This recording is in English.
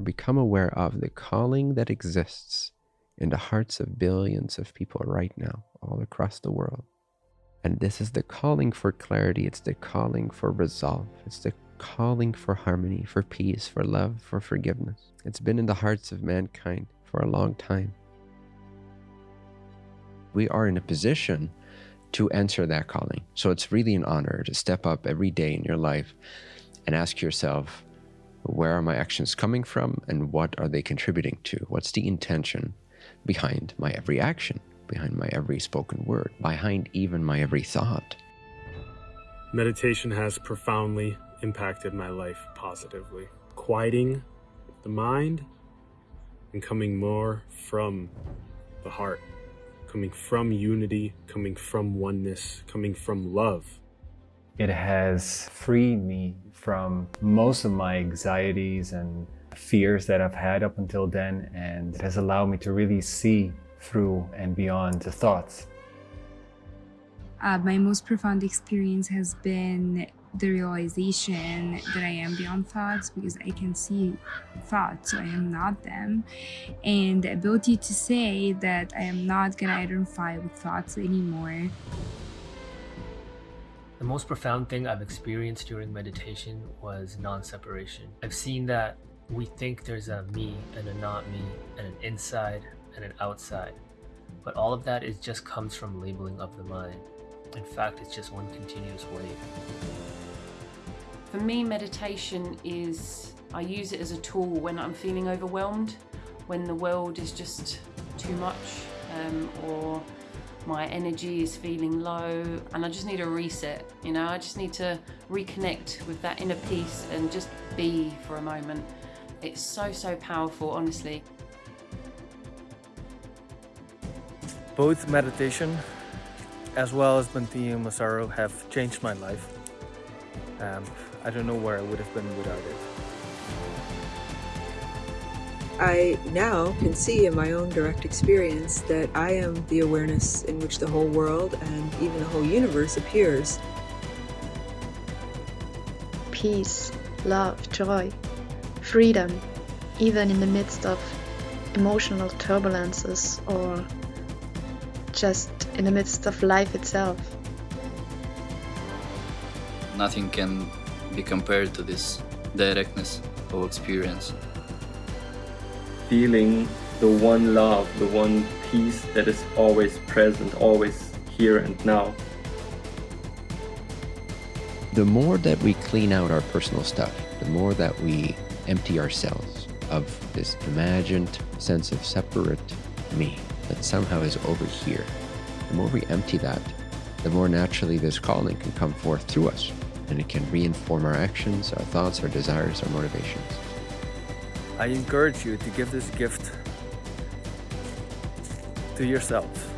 or become aware of the calling that exists in the hearts of billions of people right now, all across the world. And this is the calling for clarity, it's the calling for resolve, it's the calling for harmony, for peace, for love, for forgiveness. It's been in the hearts of mankind for a long time. We are in a position to answer that calling. So it's really an honor to step up every day in your life and ask yourself, where are my actions coming from and what are they contributing to? What's the intention behind my every action, behind my every spoken word, behind even my every thought? Meditation has profoundly impacted my life positively. Quieting the mind and coming more from the heart, coming from unity, coming from oneness, coming from love. It has freed me from most of my anxieties and fears that I've had up until then, and it has allowed me to really see through and beyond the thoughts. Uh, my most profound experience has been the realization that I am beyond thoughts because I can see thoughts, so I am not them. And the ability to say that I am not going to identify with thoughts anymore. The most profound thing I've experienced during meditation was non separation. I've seen that we think there's a me and a not me, and an inside and an outside. But all of that is just comes from labeling of the mind. In fact, it's just one continuous wave. For me, meditation is, I use it as a tool when I'm feeling overwhelmed, when the world is just too much, um, or my energy is feeling low, and I just need a reset. You know, I just need to reconnect with that inner peace and just be for a moment. It's so, so powerful, honestly. Both meditation as well as Bhante and Masaru have changed my life. Um, I don't know where I would have been without it. I now can see in my own direct experience that I am the awareness in which the whole world and even the whole universe appears. Peace, love, joy, freedom, even in the midst of emotional turbulences or just in the midst of life itself. Nothing can be compared to this directness of experience. Feeling the one love, the one peace that is always present, always here and now. The more that we clean out our personal stuff, the more that we empty ourselves of this imagined sense of separate me that somehow is over here, the more we empty that, the more naturally this calling can come forth through us and it can reinform our actions, our thoughts, our desires, our motivations. I encourage you to give this gift to yourself